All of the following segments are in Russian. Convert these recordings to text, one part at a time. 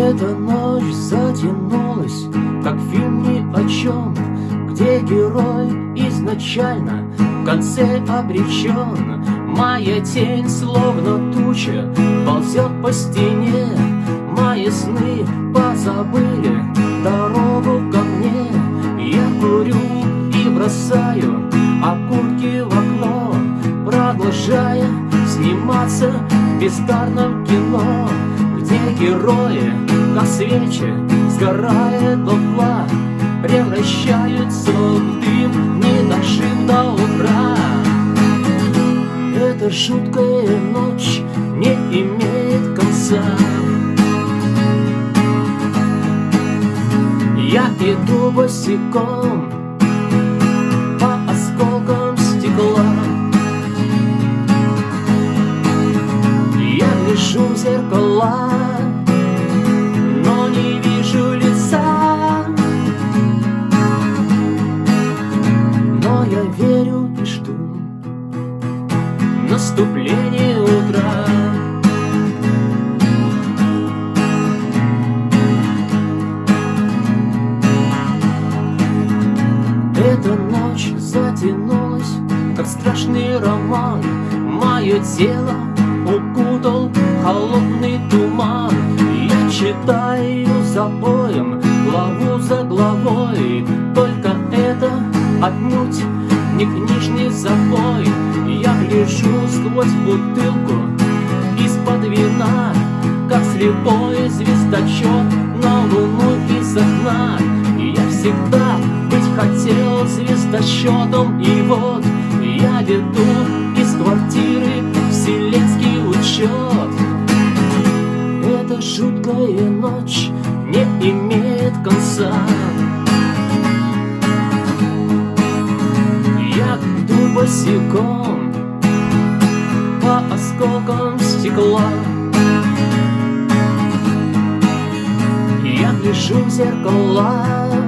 Эта ночь затянулась, как фильм ни о чем, Где герой изначально в конце обречен. Моя тень, словно туча, ползет по стене, Мои сны позабыли дорогу ко мне. Я курю и бросаю окурки в окно, Продолжая сниматься в бездарном кино где герои, как свечи, сгорая дотла, Превращаются в дым, не дожив до утра. Эта жуткая ночь не имеет конца. Я иду босиком Я гляжу в зеркала наступление утра. Эта ночь затянулась, как страшный роман. Мое тело холодный туман. Я читаю за боем, главу за главой. Только это отнюдь не книжный запой Я гляжу сквозь бутылку из-под вина Как слепой звездочет на луну из окна Я всегда быть хотел звездочетом И вот я веду жуткая ночь не имеет конца. Босиком По осколкам стекла. Я гляжу в зеркала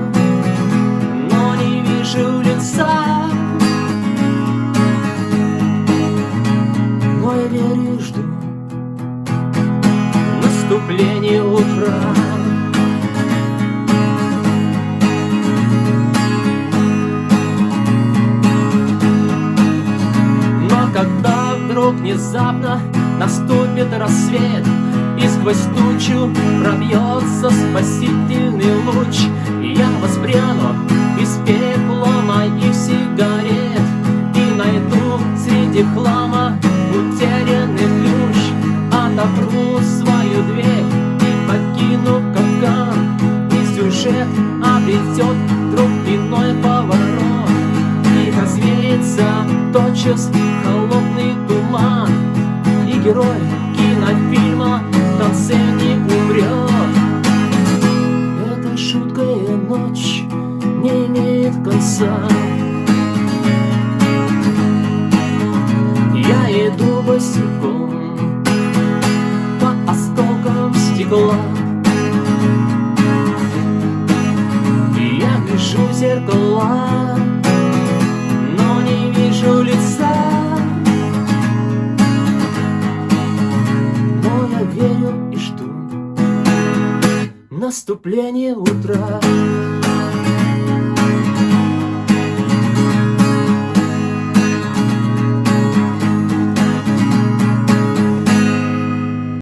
Наступление утра. Вдруг внезапно наступит рассвет И сквозь тучу пробьется спасительный луч И я воспряну из пепла Отопру свою дверь и покину капкан. И сюжет обретет вдруг иной поворот. И развеется тотчас холодный туман. И герой кинофильма в конце не умрет Эта шуткая ночь не имеет конца. Я иду стекла Я вижу зеркала, но не вижу лица. Верю и жду наступления утра.